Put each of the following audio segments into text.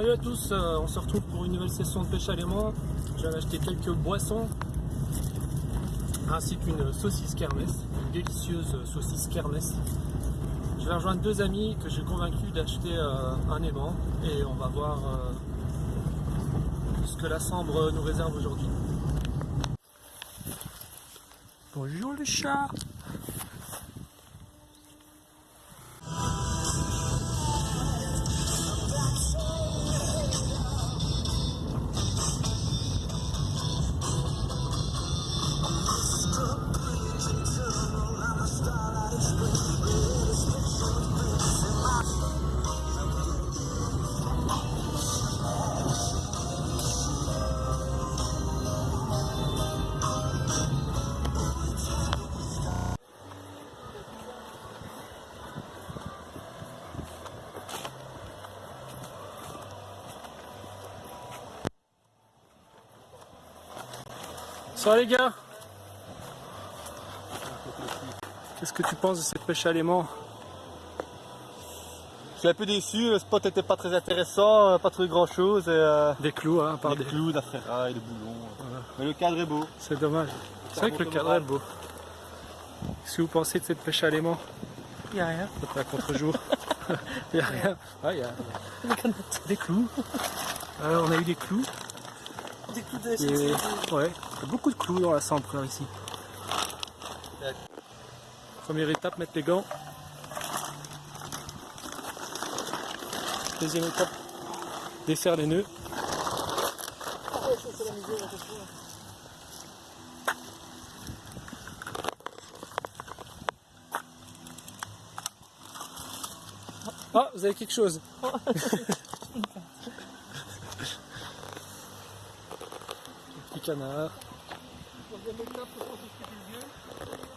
Salut à tous, euh, on se retrouve pour une nouvelle session de pêche à l'aimant. Je viens d'acheter quelques boissons ainsi qu'une saucisse kermesse, une délicieuse saucisse kermesse. Je vais rejoindre deux amis que j'ai convaincu d'acheter euh, un aimant et on va voir euh, ce que la Sambre nous réserve aujourd'hui. Bonjour le chat Ça va les gars Qu'est-ce que tu penses de cette pêche à l'aimant Je suis un peu déçu, le spot était pas très intéressant, euh, pas trop grand chose. Et, euh, Des clous, hein, par des des... clous, de la ferraille, des boulons. Mais le cadre est beau. C'est dommage. C'est vrai que le cadre est beau. Qu'est-ce que vous pensez de cette pêche à l'aimant Il n'y a rien. C'est à contre-jour. Il n'y a rien. Ah, il y a des clous. Alors, on a eu des clous. Des coups de Et... Ouais, il y a beaucoup de clous dans la sambre ici. Première étape, mettre les gants. Deuxième étape, desserre les nœuds. Ah, vous avez quelque chose Petit canard.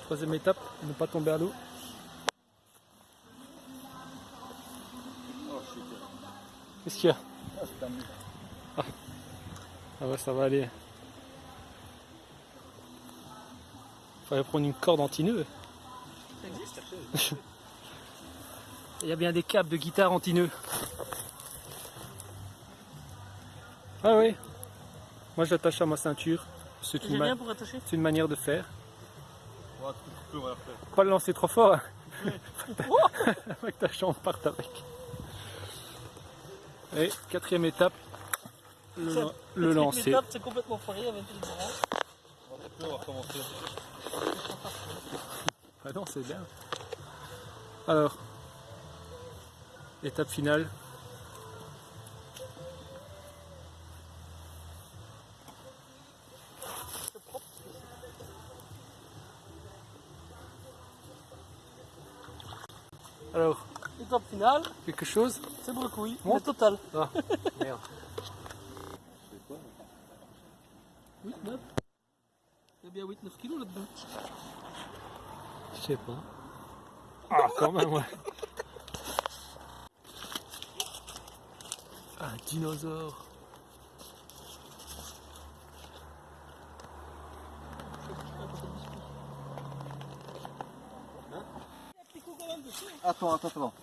Troisième étape, ne pas tomber à l'eau. Qu'est-ce qu'il y a ah. ah ouais, ça va aller. Fallait prendre une corde anti-nœud. Ça existe Il y a bien des câbles de guitare anti-nœud. Ah oui. Moi je l'attache à ma ceinture. C'est une, ma- une manière de faire. Ouais, va faire. Pas le lancer trop fort. hein. Faut que ta chambre parte avec. Et quatrième étape, le, Ça- le Quatrième lancer. étape, C'est complètement foiré avec les bras. On va couper, on va recommencer. Ah non, c'est bien. Alors, étape finale. Alors, Étape finale, quelque chose c'est brocouille. Le total. Ah, merde. 8, 9. Il y a bien 8, 9 kilos là-dedans. Je sais pas. Ah, quand même, ouais. Un dinosaure. Attends, attends, attends.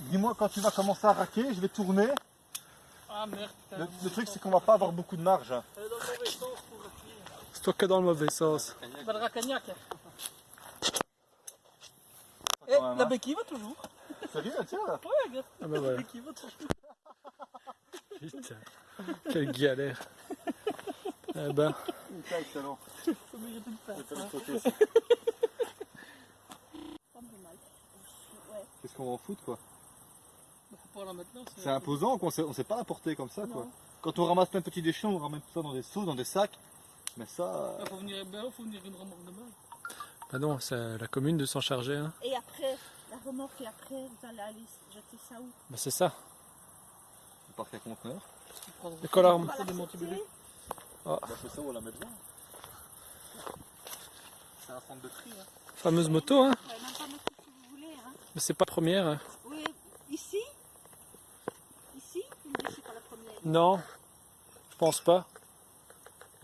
Dis-moi quand tu vas commencer à raquer, je vais tourner. Ah merde, putain. Le, le truc c'est qu'on va pas avoir beaucoup de marge. hein. Elle est dans le mauvais sens pour. C'est toi que dans le mauvais sens. Bah, le racagnac. Eh, la béquille va toujours. Sérieux, tiens là Ouais, regarde. Ah bah La béquille va toujours. Putain. Quelle galère. Eh ben, Putain, excellent. Faut mériter de faire ça. une photo aussi. Qu'est-ce qu'on va en foutre quoi Bah. C'est imposant qu'on sait, on sait pas la porter comme ça quoi. Quand on ramasse plein de petits déchets, on ramène tout ça dans des seaux, dans des sacs. Mais ça, euh, Bah, faut venir, faut venir une remorque de main. bah non, c'est à la commune de s'en charger. Hein. Et après, la remorque, et après, vous allez aller jeter ça où? Bah c'est ça. on part qu'un conteneur. La rem- On le c'est ça, on la met. C'est un centre de tri. Hein. Fameuse moto, hein pouvez même pas mettre ce que vous voulez. Hein. Mais c'est pas la première. Oui, ici? Ici? C'est pas la première. Non, je pense pas.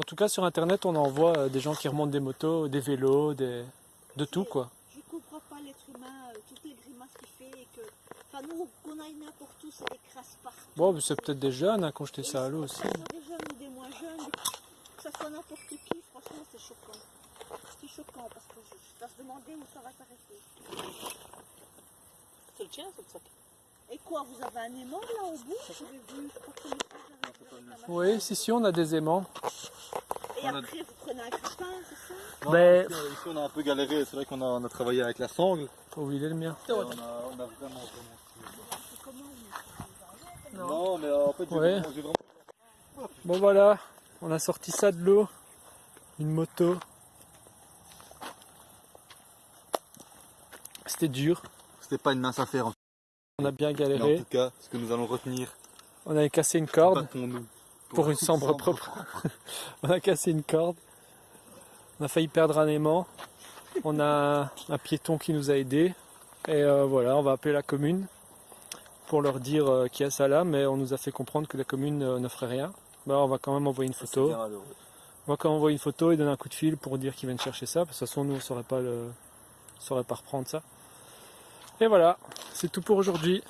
En tout cas, sur internet, on en voit euh, des gens qui remontent des motos, des vélos, des... de tout quoi. Je comprends pas l'être humain, euh, toutes les grimaces qu'il fait et que. Enfin, nous, qu'on aille n'importe où, c'est des crasses partout. Bon, mais c'est peut-être des jeunes hein, qui ont jeté ça à l'eau aussi. Que ce soit des jeunes ou des moins jeunes, que ça soit n'importe qui, franchement, c'est choquant. C'est choquant parce que je, je dois se demander où ça va s'arrêter. C'est le tien, c'est le sac. Et quoi, vous avez un aimant là au bout je vu. Oui, si, si, on a des aimants. Et après, vous prenez un crépin, c'est ça? Non, Mais- ici, ici, on a un peu galéré, c'est vrai qu'on a, on a travaillé avec la sangle. Oh, il est le mien. Et on, a, on a vraiment, vraiment... C'est comment vous Non, mais euh, en fait, j'ai Ouais. vraiment... Bon, voilà, on a sorti ça de l'eau. Une moto. C'était dur. C'était pas une mince affaire On a bien. Mais en galéré. tout cas, ce que nous allons retenir, On avait cassé une corde. battons-nous. pour une chambre propre. on a cassé une corde. On a failli perdre un aimant. On a un piéton qui nous a aidés. Et euh, voilà, on va appeler la commune pour leur dire euh, qu'il y a ça là, mais on nous a fait comprendre que la commune euh, ne ferait rien. Bah, on va quand même envoyer une photo. On va quand même envoyer une photo et donner un coup de fil pour dire qu'ils viennent chercher ça. Parce que de toute façon, nous, on ne saurait pas, le... on saurait pas reprendre ça. Et voilà, c'est tout pour aujourd'hui.